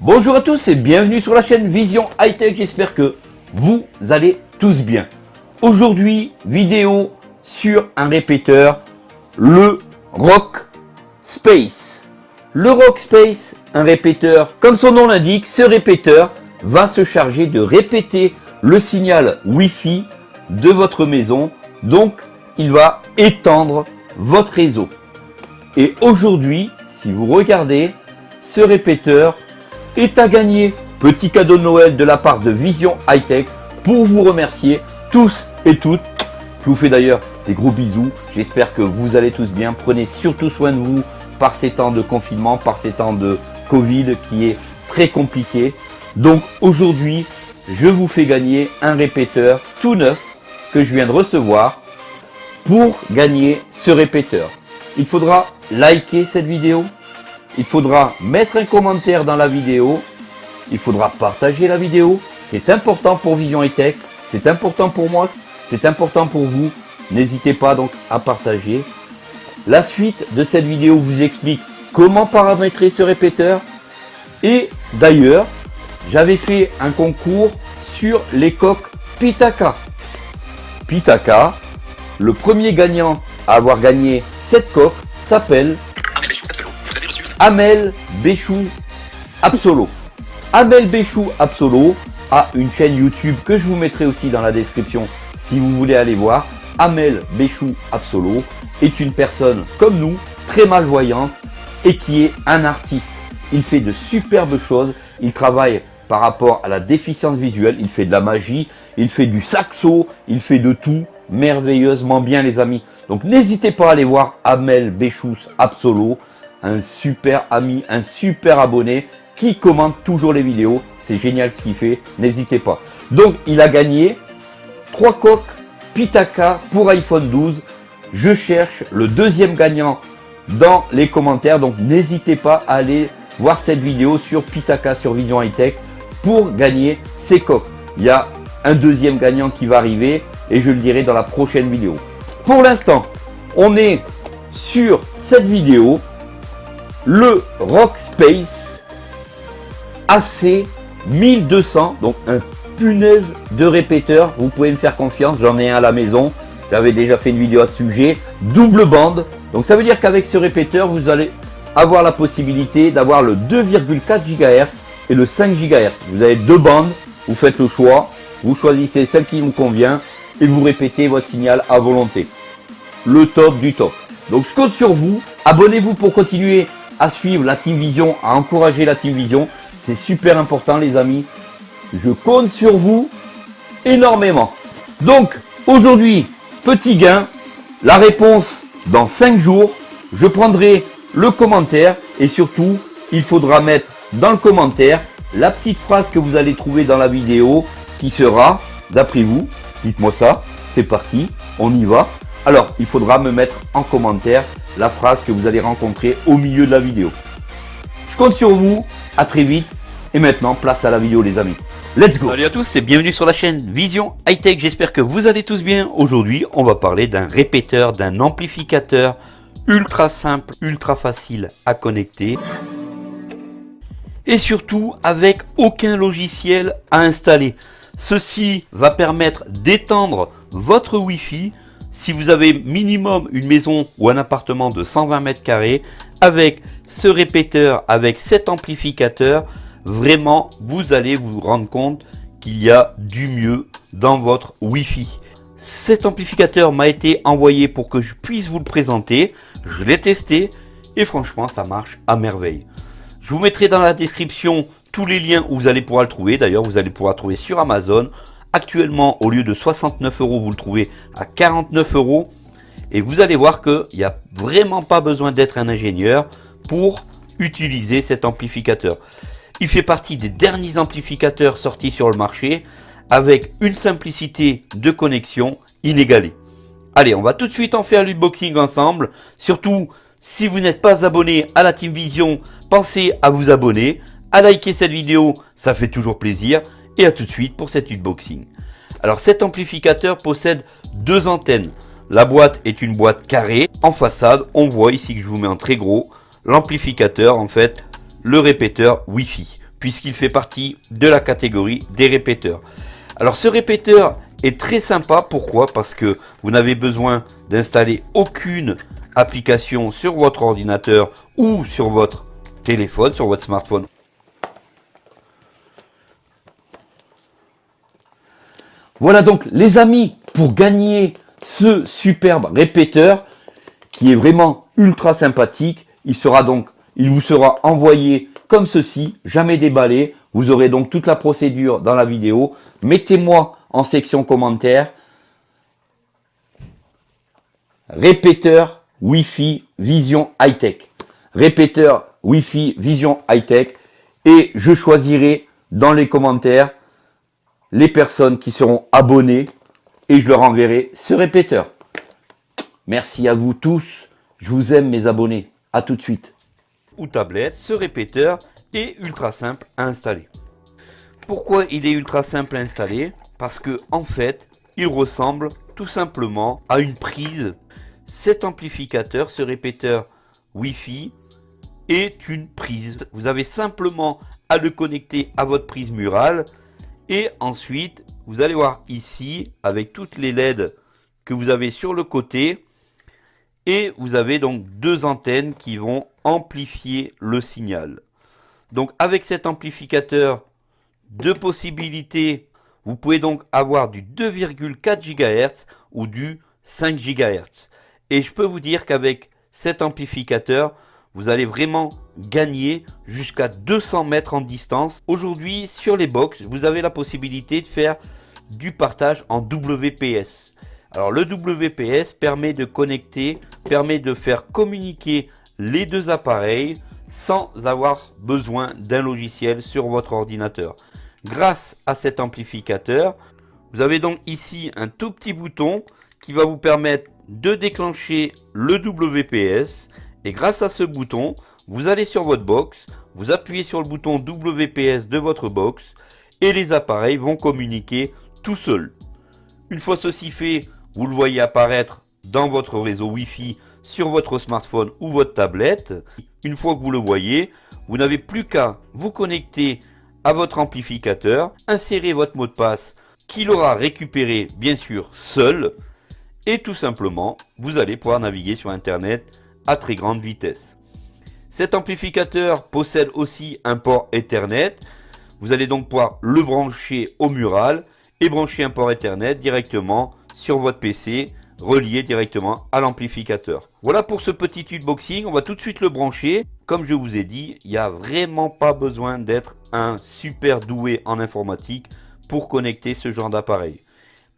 Bonjour à tous et bienvenue sur la chaîne Vision High Tech, j'espère que vous allez tous bien. Aujourd'hui, vidéo sur un répéteur, le Rock Space. Le Rock Space, un répéteur, comme son nom l'indique, ce répéteur va se charger de répéter le signal Wi-Fi de votre maison. Donc, il va étendre votre réseau. Et aujourd'hui, si vous regardez, ce répéteur est à gagner. Petit cadeau de Noël de la part de Vision High Tech pour vous remercier tous et toutes. Je vous fais d'ailleurs des gros bisous. J'espère que vous allez tous bien. Prenez surtout soin de vous par ces temps de confinement, par ces temps de Covid qui est très compliqué. Donc aujourd'hui, je vous fais gagner un répéteur tout neuf que je viens de recevoir pour gagner ce répéteur. Il faudra liker cette vidéo, il faudra mettre un commentaire dans la vidéo, il faudra partager la vidéo. C'est important pour Vision et Tech, c'est important pour moi, c'est important pour vous. N'hésitez pas donc à partager. La suite de cette vidéo vous explique comment paramétrer ce répéteur. Et d'ailleurs, j'avais fait un concours sur les coques Pitaka. Pitaka, le premier gagnant à avoir gagné cette coque s'appelle Amel Béchou Absolo. Amel Béchou Absolo a une chaîne YouTube que je vous mettrai aussi dans la description si vous voulez aller voir. Amel Béchou Absolo est une personne comme nous, très malvoyante et qui est un artiste. Il fait de superbes choses. Il travaille par rapport à la déficience visuelle. Il fait de la magie, il fait du saxo, il fait de tout merveilleusement bien les amis. Donc n'hésitez pas à aller voir Amel Béchous Absolo un super ami, un super abonné qui commente toujours les vidéos. C'est génial ce qu'il fait, n'hésitez pas. Donc il a gagné 3 coques Pitaka pour iPhone 12. Je cherche le deuxième gagnant dans les commentaires. Donc n'hésitez pas à aller voir cette vidéo sur Pitaka sur Vision High Tech pour gagner ces coques. Il y a un deuxième gagnant qui va arriver et je le dirai dans la prochaine vidéo. Pour l'instant, on est sur cette vidéo le Rock Space AC 1200, donc un punaise de répéteur. Vous pouvez me faire confiance, j'en ai un à la maison. J'avais déjà fait une vidéo à ce sujet. Double bande. Donc ça veut dire qu'avec ce répéteur, vous allez avoir la possibilité d'avoir le 2,4 GHz et le 5 GHz. Vous avez deux bandes, vous faites le choix, vous choisissez celle qui vous convient et vous répétez votre signal à volonté. Le top du top. Donc je compte sur vous. Abonnez-vous pour continuer à suivre la Team Vision, à encourager la Team Vision. C'est super important les amis. Je compte sur vous énormément. Donc aujourd'hui, petit gain. La réponse dans 5 jours. Je prendrai le commentaire et surtout, il faudra mettre dans le commentaire la petite phrase que vous allez trouver dans la vidéo qui sera, d'après vous, dites-moi ça, c'est parti, on y va. Alors, il faudra me mettre en commentaire la phrase que vous allez rencontrer au milieu de la vidéo. Je compte sur vous, à très vite, et maintenant, place à la vidéo les amis. Let's go Salut à tous et bienvenue sur la chaîne Vision High Tech, j'espère que vous allez tous bien. Aujourd'hui, on va parler d'un répéteur, d'un amplificateur ultra simple, ultra facile à connecter. Et surtout, avec aucun logiciel à installer. Ceci va permettre d'étendre votre Wi-Fi si vous avez minimum une maison ou un appartement de 120 mètres carrés, avec ce répéteur, avec cet amplificateur, vraiment, vous allez vous rendre compte qu'il y a du mieux dans votre Wi-Fi. Cet amplificateur m'a été envoyé pour que je puisse vous le présenter. Je l'ai testé et franchement, ça marche à merveille. Je vous mettrai dans la description tous les liens où vous allez pouvoir le trouver. D'ailleurs, vous allez pouvoir le trouver sur Amazon, Actuellement, au lieu de 69 euros, vous le trouvez à 49 euros. Et vous allez voir qu'il n'y a vraiment pas besoin d'être un ingénieur pour utiliser cet amplificateur. Il fait partie des derniers amplificateurs sortis sur le marché avec une simplicité de connexion inégalée. Allez, on va tout de suite en faire l'unboxing ensemble. Surtout, si vous n'êtes pas abonné à la Team Vision, pensez à vous abonner, à liker cette vidéo, ça fait toujours plaisir. Et à tout de suite pour cet unboxing. Alors cet amplificateur possède deux antennes. La boîte est une boîte carrée. En façade, on voit ici que je vous mets en très gros l'amplificateur, en fait, le répéteur Wi-Fi. puisqu'il fait partie de la catégorie des répéteurs. Alors ce répéteur est très sympa, pourquoi? Parce que vous n'avez besoin d'installer aucune application sur votre ordinateur ou sur votre téléphone, sur votre smartphone. Voilà donc les amis, pour gagner ce superbe répéteur qui est vraiment ultra sympathique, il sera donc, il vous sera envoyé comme ceci, jamais déballé. Vous aurez donc toute la procédure dans la vidéo. Mettez-moi en section commentaires répéteur Wi-Fi Vision High Tech. Répéteur Wi-Fi Vision High Tech. Et je choisirai dans les commentaires les personnes qui seront abonnées et je leur enverrai ce répéteur. Merci à vous tous. Je vous aime mes abonnés. À tout de suite. Ou tablette, ce répéteur est ultra simple à installer. Pourquoi il est ultra simple à installer? Parce que en fait, il ressemble tout simplement à une prise. Cet amplificateur, ce répéteur Wi-Fi, est une prise. Vous avez simplement à le connecter à votre prise murale et ensuite, vous allez voir ici, avec toutes les LED que vous avez sur le côté, et vous avez donc deux antennes qui vont amplifier le signal. Donc avec cet amplificateur, deux possibilités. Vous pouvez donc avoir du 2,4 GHz ou du 5 GHz. Et je peux vous dire qu'avec cet amplificateur, vous allez vraiment gagner jusqu'à 200 mètres en distance. Aujourd'hui, sur les box, vous avez la possibilité de faire du partage en WPS. Alors le WPS permet de connecter, permet de faire communiquer les deux appareils sans avoir besoin d'un logiciel sur votre ordinateur. Grâce à cet amplificateur, vous avez donc ici un tout petit bouton qui va vous permettre de déclencher le WPS et grâce à ce bouton, vous allez sur votre box, vous appuyez sur le bouton WPS de votre box et les appareils vont communiquer tout seuls. Une fois ceci fait, vous le voyez apparaître dans votre réseau Wi-Fi sur votre smartphone ou votre tablette. Une fois que vous le voyez, vous n'avez plus qu'à vous connecter à votre amplificateur, insérer votre mot de passe qu'il aura récupéré bien sûr seul et tout simplement vous allez pouvoir naviguer sur internet à très grande vitesse. Cet amplificateur possède aussi un port Ethernet. Vous allez donc pouvoir le brancher au mural et brancher un port Ethernet directement sur votre PC relié directement à l'amplificateur. Voilà pour ce petit unboxing, on va tout de suite le brancher. Comme je vous ai dit, il n'y a vraiment pas besoin d'être un super doué en informatique pour connecter ce genre d'appareil.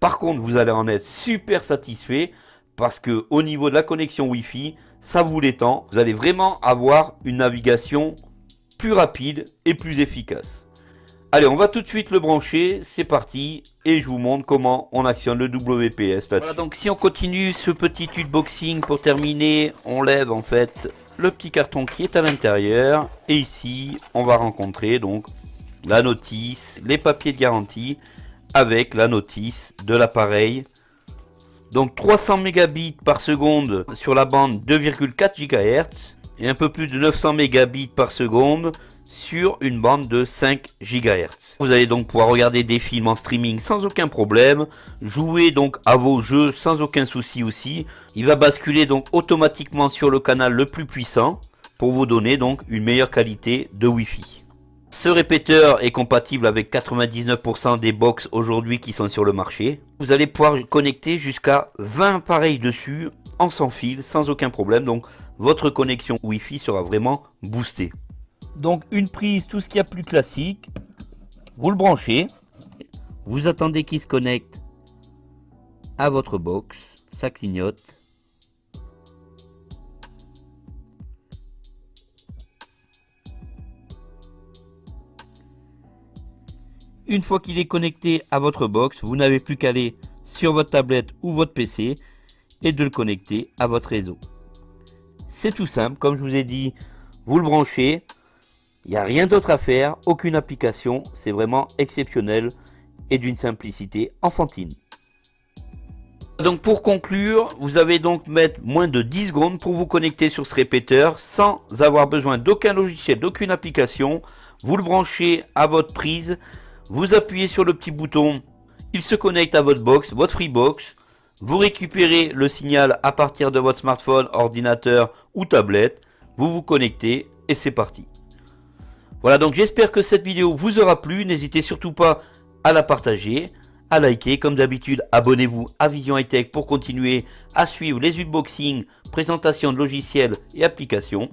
Par contre, vous allez en être super satisfait parce que au niveau de la connexion Wi-Fi, ça vous l'étend. Vous allez vraiment avoir une navigation plus rapide et plus efficace. Allez, on va tout de suite le brancher, c'est parti, et je vous montre comment on actionne le WPS Voilà, donc si on continue ce petit unboxing pour terminer, on lève en fait le petit carton qui est à l'intérieur, et ici, on va rencontrer donc la notice, les papiers de garantie, avec la notice de l'appareil donc 300 mégabits sur la bande 2,4 GHz et un peu plus de 900 mégabits sur une bande de 5 GHz. Vous allez donc pouvoir regarder des films en streaming sans aucun problème, jouer donc à vos jeux sans aucun souci aussi. Il va basculer donc automatiquement sur le canal le plus puissant pour vous donner donc une meilleure qualité de Wi-Fi. Ce répéteur est compatible avec 99% des box aujourd'hui qui sont sur le marché. Vous allez pouvoir connecter jusqu'à 20 appareils dessus en sans fil sans aucun problème. Donc votre connexion Wi-Fi sera vraiment boostée. Donc une prise, tout ce qu'il y a plus classique. Vous le branchez. Vous attendez qu'il se connecte à votre box. Ça clignote. Une fois qu'il est connecté à votre box, vous n'avez plus qu'à aller sur votre tablette ou votre PC et de le connecter à votre réseau. C'est tout simple, comme je vous ai dit, vous le branchez, il n'y a rien d'autre à faire, aucune application, c'est vraiment exceptionnel et d'une simplicité enfantine. Donc pour conclure, vous avez donc mettre moins de 10 secondes pour vous connecter sur ce répéteur sans avoir besoin d'aucun logiciel, d'aucune application. Vous le branchez à votre prise, vous appuyez sur le petit bouton, il se connecte à votre box, votre Freebox. Vous récupérez le signal à partir de votre smartphone, ordinateur ou tablette. Vous vous connectez et c'est parti. Voilà donc j'espère que cette vidéo vous aura plu. N'hésitez surtout pas à la partager, à liker. Comme d'habitude, abonnez-vous à Vision High Tech pour continuer à suivre les unboxings, présentations de logiciels et applications.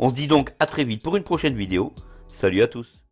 On se dit donc à très vite pour une prochaine vidéo. Salut à tous